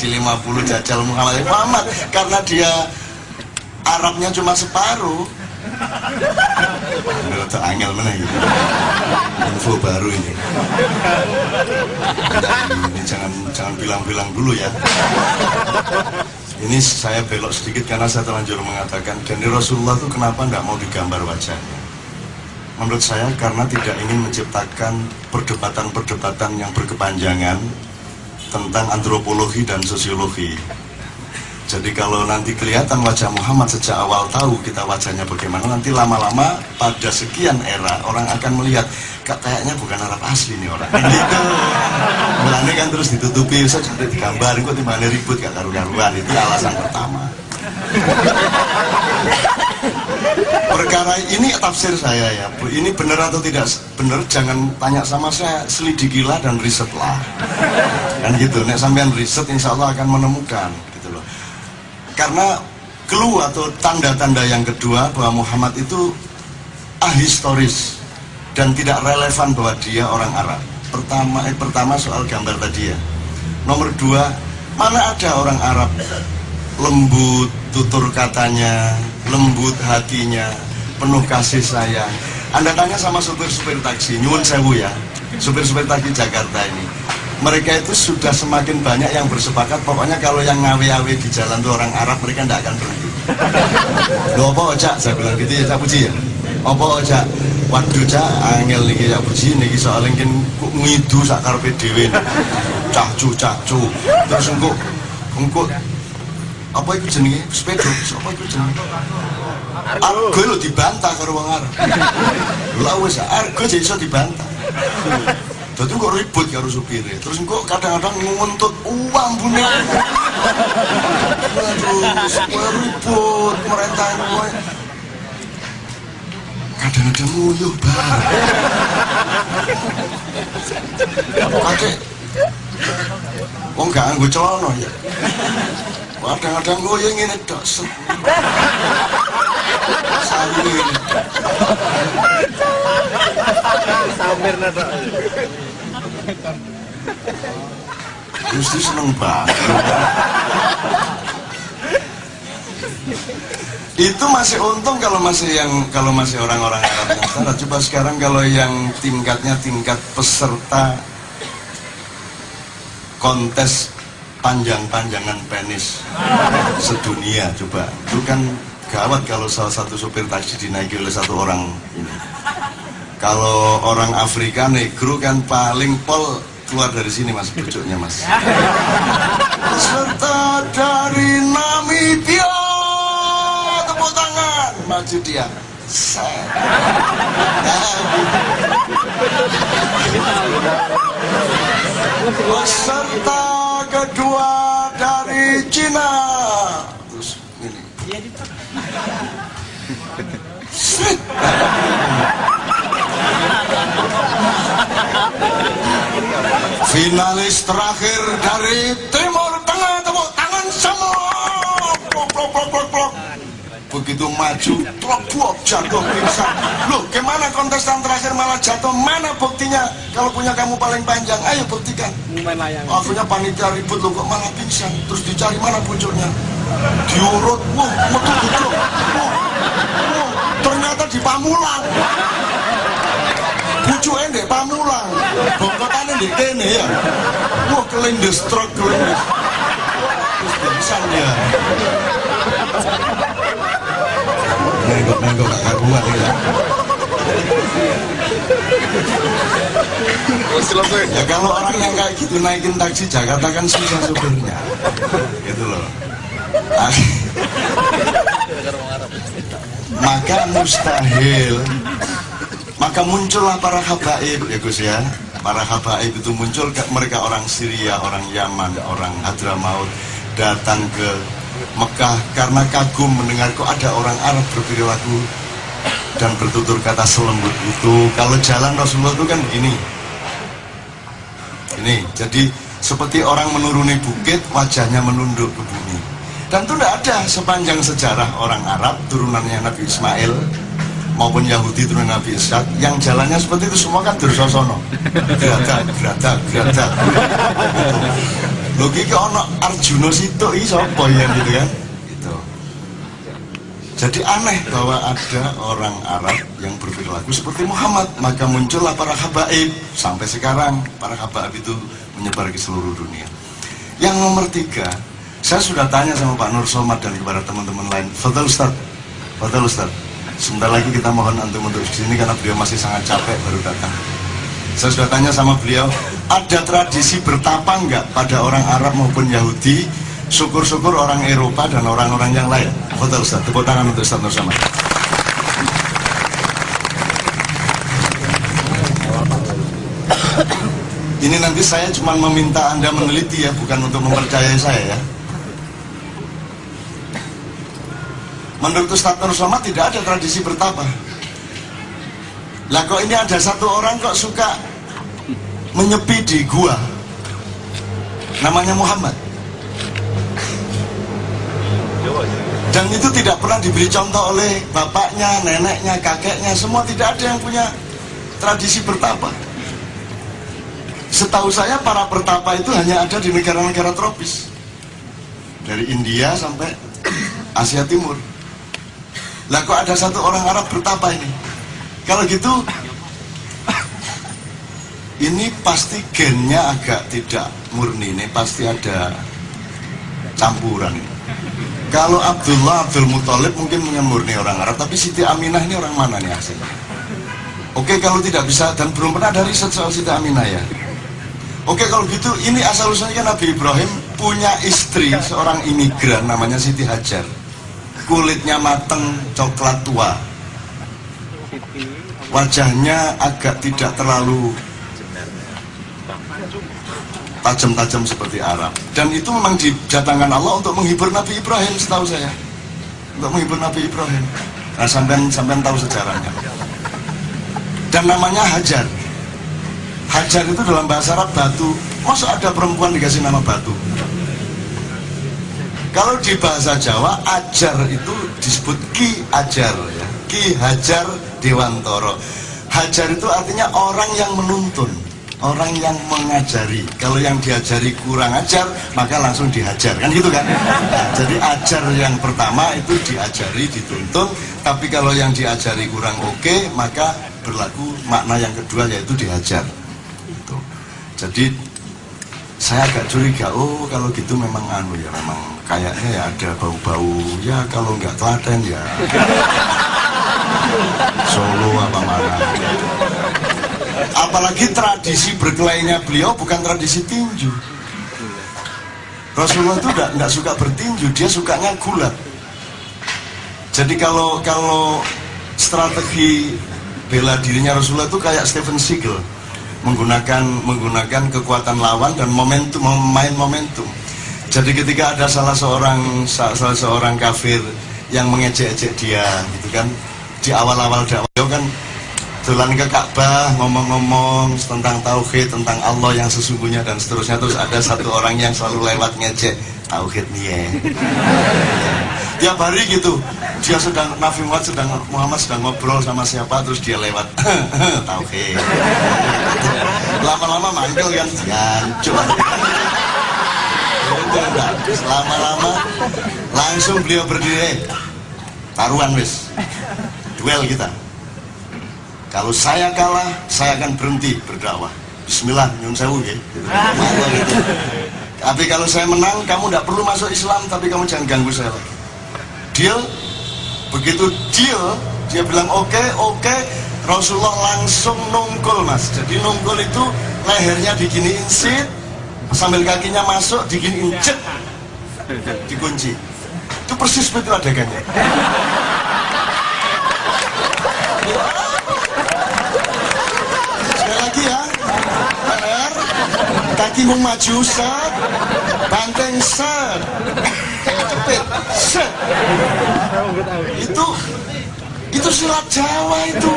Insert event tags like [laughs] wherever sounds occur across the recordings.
kasih 50 jajal Muhammad. Muhammad karena dia Arabnya cuma separuh. Menurut angel mana gitu info baru ini. Ini jangan jangan bilang-bilang dulu ya. Ini saya belok sedikit karena saya terlanjur mengatakan dan Rasulullah itu kenapa nggak mau digambar wajahnya? Menurut saya karena tidak ingin menciptakan perdebatan-perdebatan yang berkepanjangan tentang antropologi dan sosiologi jadi kalau nanti kelihatan wajah Muhammad sejak awal tahu kita wajahnya bagaimana, nanti lama-lama pada sekian era orang akan melihat kayaknya bukan Arab asli nih orang. Gitu. Mulanya kan terus ditutupi, saya cari digambar, kok di mana ribut gak karu-karuan itu alasan pertama. Perkara ini tafsir saya ya, Bu. Ini benar atau tidak benar? Jangan tanya sama saya, selidikilah dan risetlah. Kan gitu. Nek sampean riset, insya Allah akan menemukan karena clue atau tanda-tanda yang kedua bahwa Muhammad itu ahistoris dan tidak relevan bahwa dia orang Arab. Pertama, eh, pertama soal gambar tadi ya. Nomor dua, mana ada orang Arab lembut tutur katanya, lembut hatinya, penuh kasih sayang. Anda tanya sama supir-supir taksi, nyuwun sewu ya, supir-supir taksi Jakarta ini. Mereka itu sudah semakin banyak yang bersepakat pokoknya kalau yang ngawe-awe di jalan tuh orang Arab mereka tidak akan berhenti Loh apa ojak? Saya bilang gitu ya saya puji ya. Apa ojak? Waduh cak angel nih ya puji nih soalnya kan ngidu sak karpe dewe cacu cacu terus engkau engkau apa itu jenenge? Sepeda? Apa itu jenenge argo. Lo dibantah karo wong Arab lha [laughs] wis argo jadi iso dibantah. Jadi kok ribut karo supirnya terus kok kadang-kadang nguntut uang punya terus ribut mereka kadang-kadang nguyuh banget kakek Oh enggak anggo celana ya. Kadang-kadang nguyuh ngene tok. Sayu ngene. Samir nado. Gusti seneng banget. Itu masih untung kalau masih yang kalau masih orang-orang Arab yang sana. Coba sekarang kalau yang tingkatnya tingkat peserta kontes panjang-panjangan penis sedunia coba. Itu kan gawat kalau salah satu sopir taksi dinaiki oleh satu orang ini. Kalau orang Afrika negro kan paling pol keluar dari sini mas pucuknya mas. Peserta dari Namibia. Tepuk tangan maju dia peserta kedua dari Cina terus ini Set. Finalis terakhir dari Timur Tengah tepuk tangan semua. Begitu maju, plok, plok, jatuh pingsan. Loh, gimana kontestan terakhir malah jatuh? Mana buktinya? Kalau punya kamu paling panjang, ayo buktikan. Akhirnya panitia ribut loh kok malah pingsan. Terus dicari mana pucuknya? Diurut, wah, metu pucuk. Wah, wah, ternyata di Pamulang. Pucuknya di Pamulang. Bongkotannya di kene ya. Wah, kelindes truk, kelindes. Terus pingsan dia. Nenggok-nenggok gak karuan ya. Ya kalau orang yang kayak gitu naikin taksi Jakarta kan susah supirnya. Gitu loh. Ah. Maka mustahil maka muncullah para habaib ya Gus ya. Para habaib itu muncul mereka orang Syria, orang Yaman, orang Hadramaut datang ke Mekah karena kagum mendengar kok ada orang Arab berperilaku dan bertutur kata selembut itu. Kalau jalan Rasulullah itu kan begini. Ini jadi seperti orang menuruni bukit wajahnya menunduk ke bumi. Dan itu tidak ada sepanjang sejarah orang Arab turunannya Nabi Ismail maupun Yahudi turun Nabi Ishak. Yang jalannya seperti itu semua kan Dursosono. Geradak geradak logika ono Arjuna situ iso ya gitu kan? Gitu. Jadi aneh bahwa ada orang Arab yang berperilaku seperti Muhammad. Maka muncullah para habaib. Sampai sekarang para habaib itu menyebar ke seluruh dunia. Yang nomor tiga saya sudah tanya sama Pak Nur Somad dan kepada teman-teman lain. Fadal Ustaz? Fadal Ustaz. Sebentar lagi kita mohon antum untuk sini karena beliau masih sangat capek baru datang saya sudah tanya sama beliau ada tradisi bertapa enggak pada orang Arab maupun Yahudi syukur-syukur orang Eropa dan orang-orang yang lain? Foto Ustaz, tepuk tangan untuk Ustaz Nur ini nanti saya cuma meminta anda meneliti ya bukan untuk mempercayai saya ya. Menurut Ustaz Nur Somad tidak ada tradisi bertapa. Lah kok ini ada satu orang kok suka menyepi di gua. Namanya Muhammad. Dan itu tidak pernah diberi contoh oleh bapaknya, neneknya, kakeknya. Semua tidak ada yang punya tradisi bertapa. Setahu saya para bertapa itu hanya ada di negara-negara tropis. Dari India sampai Asia Timur. Lah kok ada satu orang Arab bertapa ini? Kalau gitu ini pasti gennya agak tidak murni ini pasti ada campuran. Kalau Abdullah Abdul Muthalib mungkin murni orang Arab, tapi Siti Aminah ini orang mana nih aslinya? Oke kalau tidak bisa dan belum pernah ada riset soal Siti Aminah ya. Oke kalau gitu ini asal usulnya kan Nabi Ibrahim punya istri seorang imigran namanya Siti Hajar kulitnya mateng coklat tua wajahnya agak tidak terlalu tajam-tajam seperti Arab. Dan itu memang didatangkan Allah untuk menghibur Nabi Ibrahim setahu saya. Untuk menghibur Nabi Ibrahim. Nah sampean sampean tahu sejarahnya. Dan namanya Hajar. Hajar itu dalam bahasa Arab batu. Masa ada perempuan dikasih nama batu. Kalau di bahasa Jawa ajar itu disebut ki ajar ya. Ki Hajar Dewantoro. Hajar itu artinya orang yang menuntun, orang yang mengajari. Kalau yang diajari kurang ajar, maka langsung dihajar kan gitu kan. Nah, jadi ajar yang pertama itu diajari, dituntun. Tapi kalau yang diajari kurang oke, okay, maka berlaku makna yang kedua yaitu dihajar. Gitu. Jadi saya agak curiga oh kalau gitu memang anu ya memang kayaknya ya ada bau-bau ya kalau nggak telaten ya [laughs] Solo apa mana apalagi tradisi berkelainya beliau bukan tradisi tinju. Rasulullah itu enggak, suka bertinju dia sukanya gulat. Jadi kalau kalau strategi bela dirinya Rasulullah itu kayak Stephen Seagal. Menggunakan menggunakan kekuatan lawan dan momentum memain momentum. Jadi ketika ada salah seorang salah seorang kafir yang mengejek-ejek dia gitu kan. Di awal-awal dakwah kan jalan ke Ka'bah ngomong-ngomong tentang tauhid tentang Allah yang sesungguhnya dan seterusnya. Terus ada satu orang yang selalu lewat ngejek tauhid nih [laughs] ya tiap hari gitu. Dia sedang Nabi Muhammad sedang Muhammad sedang ngobrol sama siapa terus dia lewat [laughs] tauhid. Lama-lama manggil kan jancuk lama-lama langsung beliau berdiri taruhan wis. Duel kita kalau saya kalah saya akan berhenti berdakwah. Bismillah nyun sewu gitu. [laughs] Tapi kalau saya menang, kamu tidak perlu masuk Islam, tapi kamu jangan ganggu saya lagi. Deal? Begitu deal dia bilang oke okay, oke. Okay. Rasulullah langsung nungkul mas. Jadi nungkul itu lehernya diginiin sit. Sambil kakinya masuk diginiin cet dikunci. Itu persis betul adegannya [laughs] kaki mau maju set. Banteng set. Jepit set. Itu itu silat Jawa itu.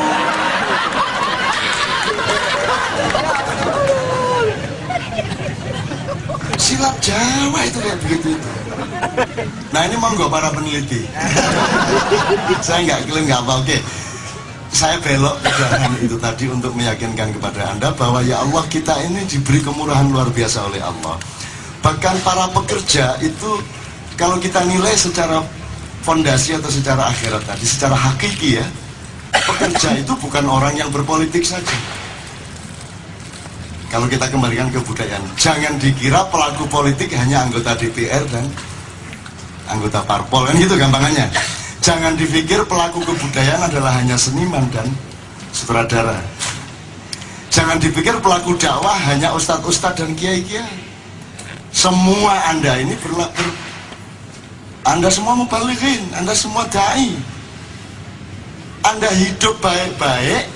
Silat Jawa itu kayak begitu. Itu nah ini monggo para peneliti. Saya nggak klaim nggak apa oke saya belok ke jalan [laughs] itu tadi untuk meyakinkan kepada anda bahwa ya Allah kita ini diberi kemurahan luar biasa oleh Allah. Bahkan para pekerja itu kalau kita nilai secara fondasi atau secara akhirat tadi secara hakiki ya pekerja itu bukan orang yang berpolitik saja. Kalau kita kembalikan ke budaya jangan dikira pelaku politik hanya anggota DPR dan anggota parpol kan gitu gampangannya jangan dipikir pelaku kebudayaan adalah hanya seniman dan sutradara. Jangan dipikir pelaku dakwah hanya ustadz-ustadz dan kiai-kiai. Semua anda ini berlaku anda semua mubalikin anda semua da'i. Anda hidup baik-baik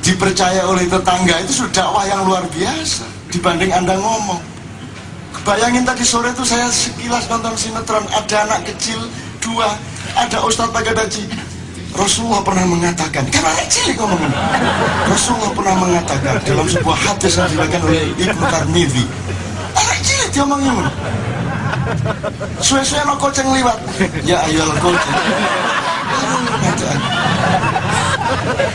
dipercaya oleh tetangga itu sudah dakwah yang luar biasa dibanding anda ngomong. Bayangin tadi sore itu saya sekilas nonton sinetron ada anak kecil dua ada Ustadz Pagadaji. Rasulullah pernah mengatakan karena anak cilik ngomong Rasulullah pernah mengatakan dalam sebuah hadis yang dilakukan oleh Ibnu Tarmidhi anak cilik dia ngomong suwe-suwe no koceng liwat. Ya ayo koceng.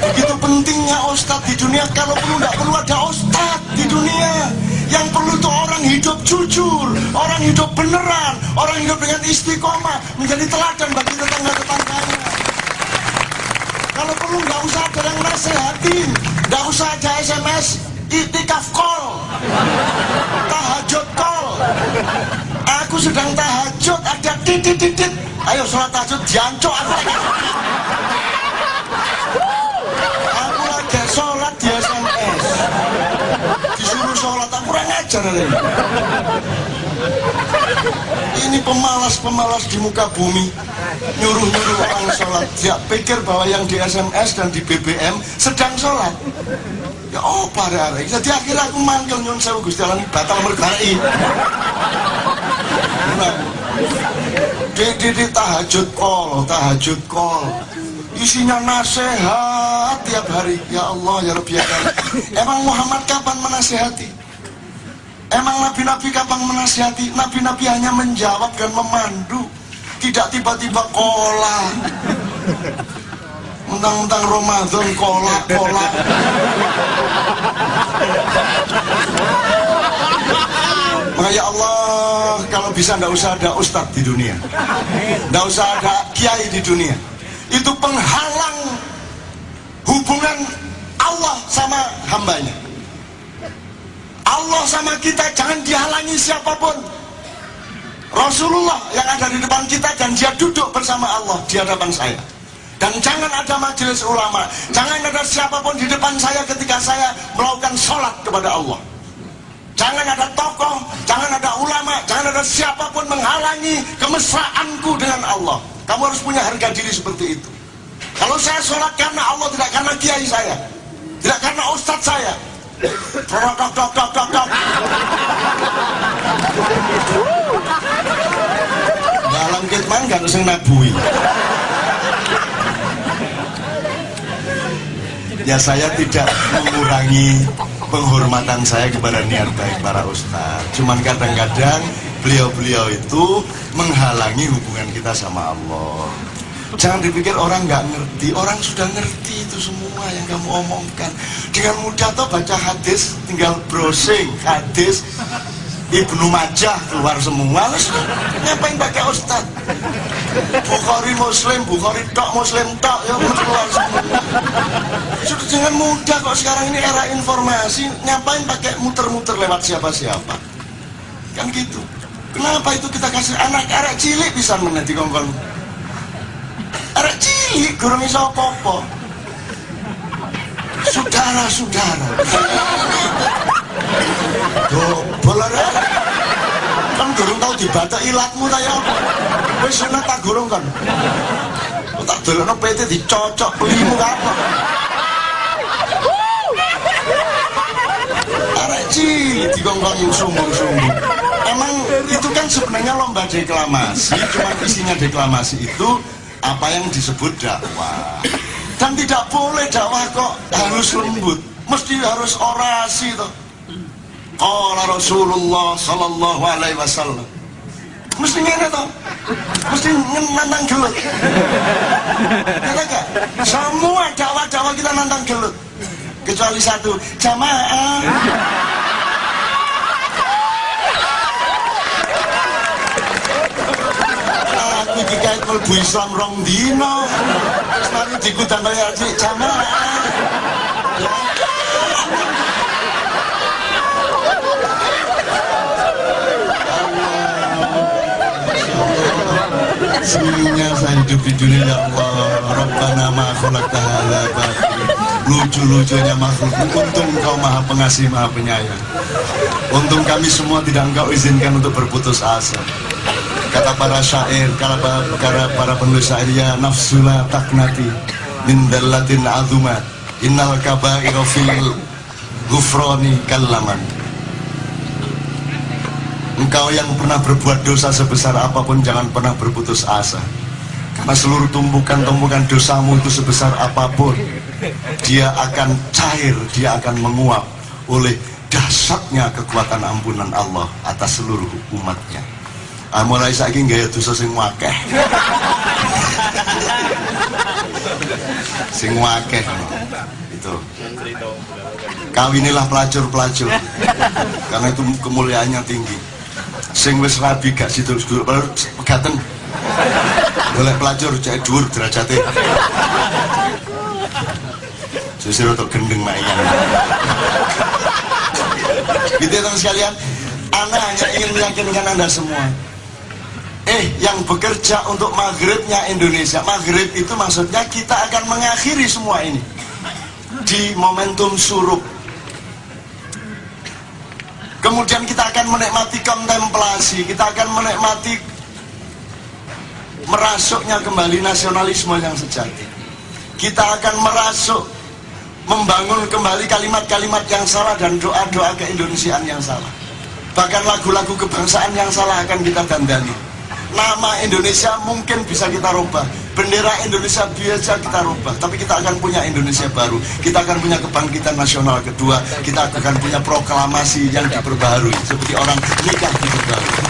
Begitu pentingnya Ustadz di dunia kalau perlu tidak perlu ada Ustadz di dunia yang perlu itu orang hidup jujur orang hidup beneran orang hidup dengan istiqomah menjadi teladan bagi tetangga-tetangganya. Kalau perlu nggak usah ada yang nasehatin nggak usah ada SMS itikaf call tahajud call. Aku sedang tahajud ada titit-titit. Ayo sholat tahajud jancok ini ini pemalas-pemalas di muka bumi. Nyuruh-nyuruh orang sholat. Dia pikir bahwa yang di SMS dan di BBM sedang sholat. Ya oh pada hari. Jadi akhirnya aku manggil nyon sewu gusti Allah batal mergarai nah, di, tahajud call tahajud call isinya nasihat tiap hari. Ya Allah ya Rabbi ya emang Muhammad kapan menasehati emang nabi-nabi kapan menasehati nabi-nabi hanya menjawab dan memandu. Tidak tiba-tiba kola mentang-mentang Ramadan kola kola maka ya Allah kalau bisa ndak usah ada ustadz di dunia. Ndak usah ada kiai di dunia. Itu penghalang hubungan Allah sama hambanya sama kita jangan dihalangi siapa pun. Rasulullah yang ada di depan kita dan dia duduk bersama Allah di hadapan saya. Dan jangan ada majelis ulama jangan ada siapa pun di depan saya ketika saya melakukan sholat kepada Allah. Jangan ada tokoh jangan ada ulama jangan ada siapa pun menghalangi kemesraanku dengan Allah. Kamu harus punya harga diri seperti itu. Kalau saya sholat karena Allah tidak karena kiai saya tidak karena ustadz saya dok dok dok dok dok dalam kitman gak ya saya tidak mengurangi penghormatan saya kepada niat baik para ustadz cuman kadang-kadang beliau-beliau itu menghalangi hubungan kita sama Allah jangan dipikir orang nggak ngerti. Orang sudah ngerti itu semua yang kamu omongkan. Dengan mudah tuh baca hadis tinggal browsing. Hadis Ibnu Majah keluar semua. Ngapain pakai ustad Bukhari Muslim Bukhari tok Muslim tok ya keluar semua. Sudah dengan mudah kok sekarang ini era informasi ngapain pakai muter-muter lewat siapa-siapa. Kan gitu. Kenapa itu kita kasih anak arek cilik bisa menanti kongkol arek cilik gurung iso apa saudara-saudara arek. Kan gurung tau dibaca ilatmu ta ya? Wis sunat tak gurung kan? Tak delokno PT dicocok belimu apa? Arek cilik dikongkong sumur-sumur emang itu kan sebenarnya lomba deklamasi cuma isinya deklamasi itu apa yang disebut dakwah? Dan tidak boleh dakwah kok harus lembut. Mesti harus orasi tuh Qala Rasulullah sallallahu alaihi wasallam. Mesti ngene tuh mesti nantang gelut. Kata gak? Semua dakwah kita nantang gelut. Kecuali satu jamaah aku iki kait mlebu Islam rong dino terus mari dikutang kaya cik. Jamaah Senyumnya saya hidup di dunia ya Allah. Rabbana ma khalaqta hadza batil Lucu-lucunya makhluk. Untung engkau maha pengasih maha penyayang. Untung kami semua tidak engkau izinkan untuk berputus asa Kata para syair Kata para, para penulis syair Ya nafsula taknati Min dallatin azumat Innal kaba'ira fil Gufroni kallaman Engkau yang pernah berbuat dosa sebesar apa pun jangan pernah berputus asa. Karena seluruh tumpukan-tumpukan dosamu itu sebesar apa pun, dia akan cair, dia akan menguap oleh dahsyatnya kekuatan ampunan Allah atas seluruh umatnya. Ah, mulai saiki gaya dosa sing wakeh. sing wakeh. Itu. Kawinilah pelacur-pelacur. Karena itu kemuliaannya tinggi. Sing wis rabi gak situ pegaten. Boleh pelacur cek dhuwur derajate. Susir untuk gendeng mainan gitu ya teman sekalian. Anda hanya ingin meyakinkan Anda semua Eh, yang bekerja untuk maghribnya Indonesia Maghrib itu maksudnya kita akan mengakhiri semua ini Di momentum surup Kemudian kita akan menikmati kontemplasi, kita akan menikmati merasuknya kembali nasionalisme yang sejati. Kita akan merasuk membangun kembali kalimat-kalimat yang salah dan doa-doa keindonesiaan yang salah. Bahkan lagu-lagu kebangsaan yang salah akan kita dandani. Nama Indonesia mungkin bisa kita rubah, bendera Indonesia biasa kita rubah tapi kita akan punya Indonesia baru. Kita akan punya kebangkitan nasional kedua. Kita akan punya proklamasi yang diperbaharui seperti orang nikah diperbaharui.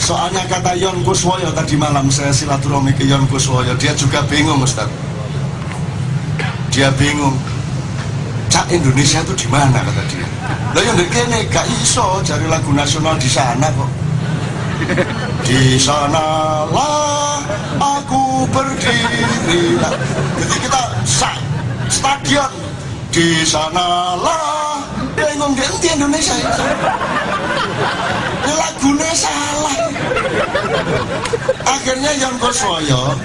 Soalnya kata Yon Kuswoyo tadi malam saya silaturahmi ke Yon Kuswoyo. Dia juga bingung Ustaz. Dia bingung. Cak Indonesia itu di mana kata dia? Lah yang kene gak iso cari lagu nasional di sana kok di sanalah aku berdiri. Jadi kita stadion. Di sanalah. Bingung di Indonesia itu ini lagunya salah. Akhirnya yang Goswoyo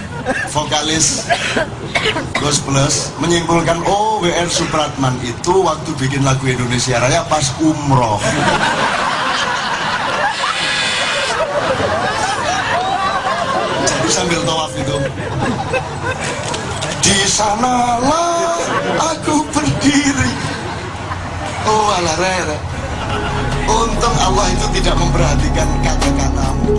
vokalis Ghost Plus menyimpulkan oh WR Supratman itu waktu bikin lagu Indonesia Raya pas umroh di sanalah aku berdiri. Oh ala rere untung Allah itu tidak memperhatikan kata-katamu